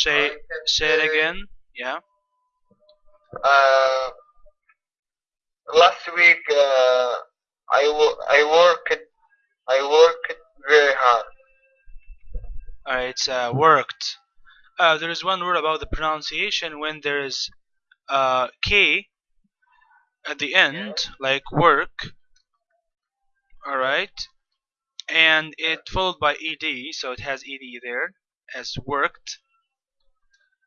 say say it again yeah Uh, last week uh, I wo- I worked I worked very hard. Alright, it's uh, worked. Uh, there is one word about the pronunciation when there is uh, K at the end, like work. Alright, and it followed by ed, so it has ed there as worked.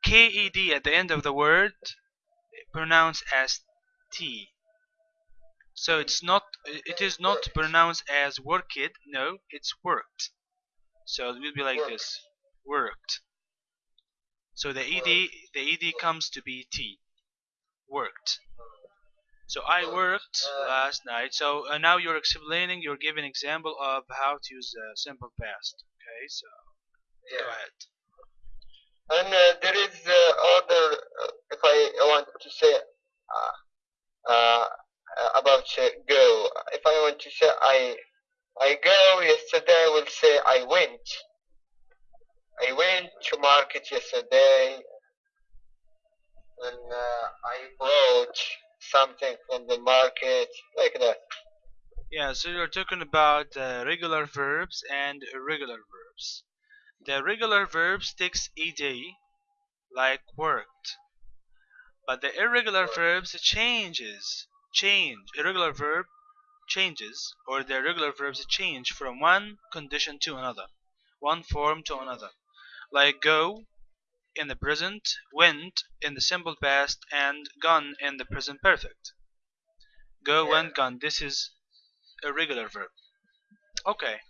Ked at the end of the word pronounced as t. So it's not it is not pronounced as worked, no, it's worked. So it will be like Worked. this. Worked. So the ed the ed comes to be t. Worked. So I worked Uh, last night. So uh, now you're explaining, you're giving example of how to use uh, simple past. Okay, so go ahead. And uh, there is uh, other uh, if I want to say about go. If I want to say I I go yesterday, I will say I went. I went to market yesterday, and uh, I bought something from the market, like that. Yeah, so you're talking about uh, regular verbs and irregular verbs. The regular verbs takes ed, like worked, but the irregular verbs changes, change. Irregular verb changes, or the irregular verbs change from one condition to another, one form to another, like go in the present, went in the simple past, and gone in the present perfect. Go, went, gone. This is a regular verb. Okay.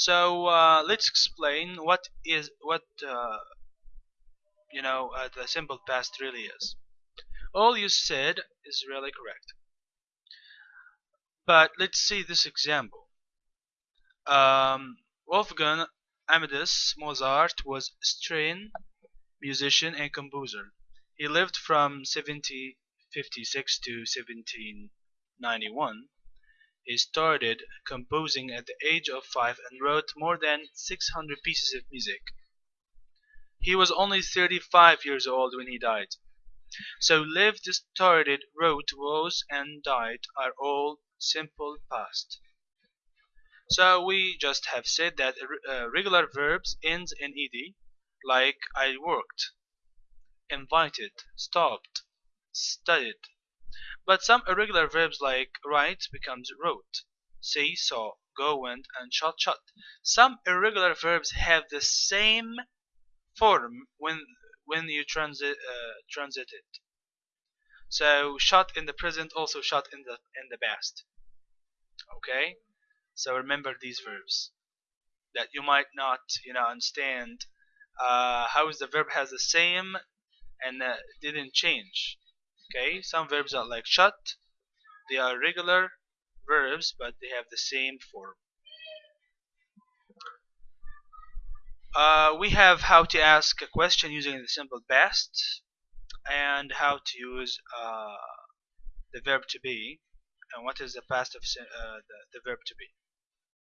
So uh, let's explain what is what uh, you know uh, the simple past really is. All you said is really correct. But let's see this example. Um, Wolfgang Amadeus Mozart was Austrian musician and composer. He lived from 1756 to 1791. He started composing at the age of five and wrote more than 600 pieces of music. He was only 35 years old when he died. So lived, started, wrote, was, and died are all simple past. So we just have said that uh, regular verbs ends in ed, like I worked, invited, stopped, studied. But some irregular verbs like write becomes wrote, see, saw, go, went, and shot, shot. Some irregular verbs have the same form when when you transit uh, transit it. So shot in the present, also shot in the in the past. Okay, so remember these verbs that you might not you know understand uh, how is the verb has the same and uh, didn't change. Okay, some verbs are like shut, they are regular verbs but they have the same form. Uh, we have how to ask a question using the simple past and how to use uh, the verb to be and what is the past of uh, the, the verb to be.